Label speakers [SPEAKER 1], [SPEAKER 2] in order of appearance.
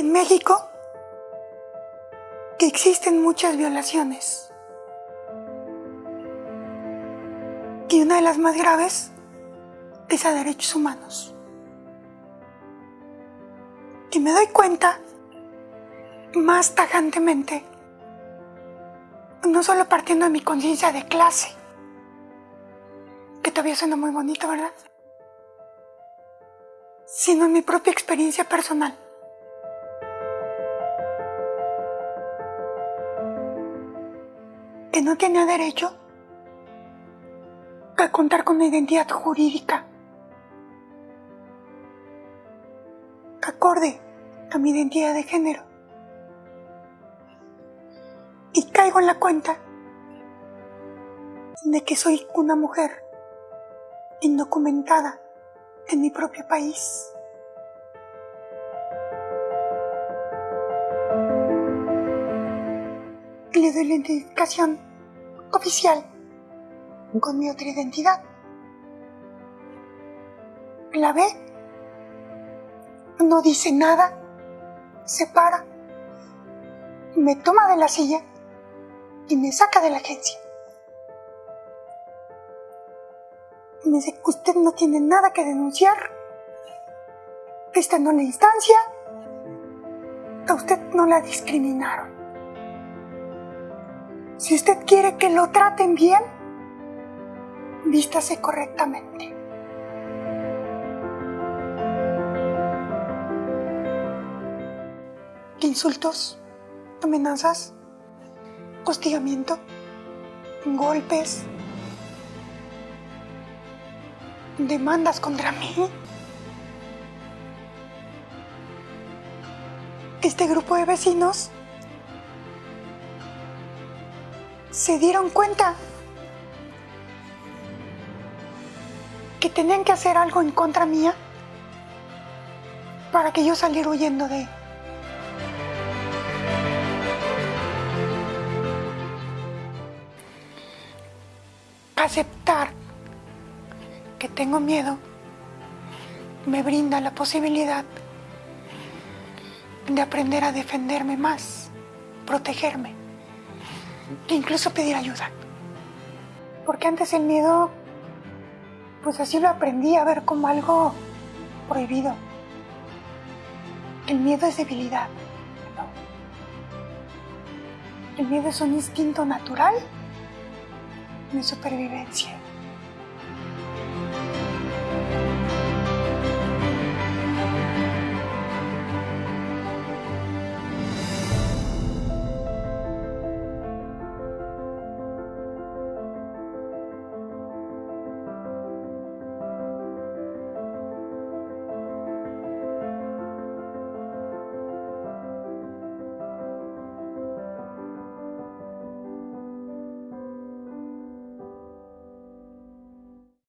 [SPEAKER 1] en México que existen muchas violaciones. Y una de las más graves es a derechos humanos. Y me doy cuenta más tajantemente, no solo partiendo de mi conciencia de clase, que todavía suena muy bonito, ¿verdad? Sino en mi propia experiencia personal. Que no tenía derecho a contar con una identidad jurídica acorde a mi identidad de género. Y caigo en la cuenta de que soy una mujer indocumentada en mi propio país. Le doy la identificación oficial con mi otra identidad. La ve, no dice nada, se para, me toma de la silla y me saca de la agencia. Me dice que usted no tiene nada que denunciar. Esta no la instancia. A usted no la discriminaron. Si usted quiere que lo traten bien, vístase correctamente. Insultos, amenazas, hostigamiento, golpes, demandas contra mí. Este grupo de vecinos se dieron cuenta que tenían que hacer algo en contra mía para que yo saliera huyendo de aceptar que tengo miedo me brinda la posibilidad de aprender a defenderme más, protegerme, e incluso pedir ayuda. Porque antes el miedo, pues así lo aprendí a ver como algo prohibido. El miedo es debilidad. El miedo es un instinto natural de supervivencia.